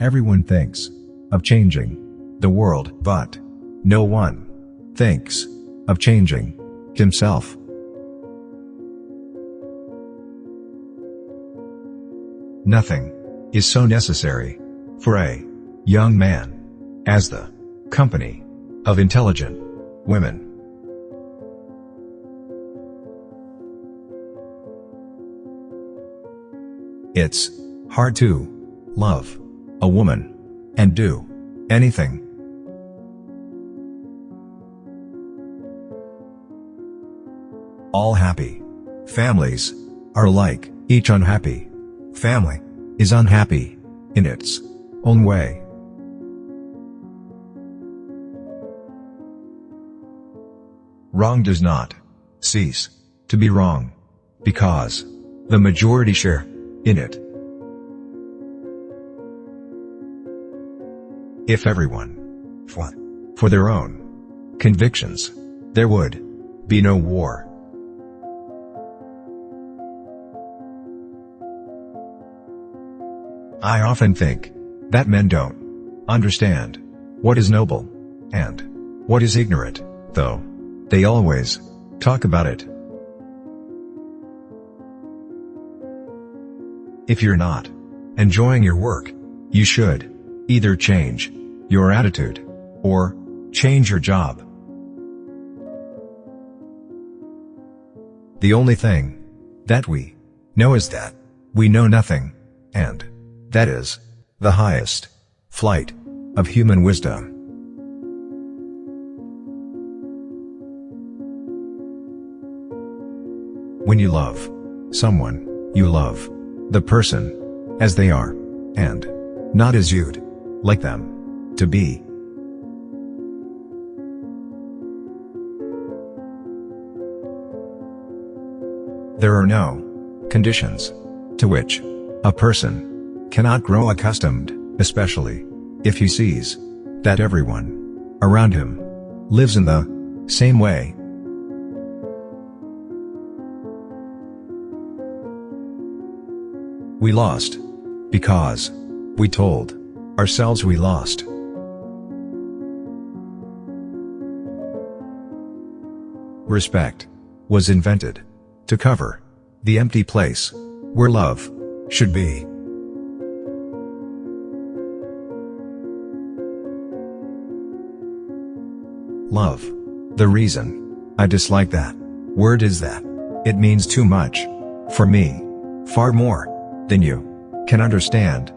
Everyone thinks of changing the world, but no one thinks of changing himself. Nothing is so necessary for a young man as the company of intelligent women. It's hard to love a woman and do anything. All happy families are like each unhappy family is unhappy in its own way. Wrong does not cease to be wrong because the majority share in it. If everyone for their own convictions, there would be no war. I often think that men don't understand what is noble and what is ignorant, though they always talk about it. If you're not enjoying your work, you should either change your attitude or change your job. The only thing that we know is that we know nothing, and that is the highest flight of human wisdom. When you love someone, you love the person as they are, and not as you'd like them to be. There are no conditions to which a person cannot grow accustomed, especially if he sees that everyone around him lives in the same way. We lost. Because. We told. Ourselves we lost. Respect. Was invented. To cover. The empty place. Where love. Should be. Love. The reason. I dislike that. Word is that. It means too much. For me. Far more than you can understand.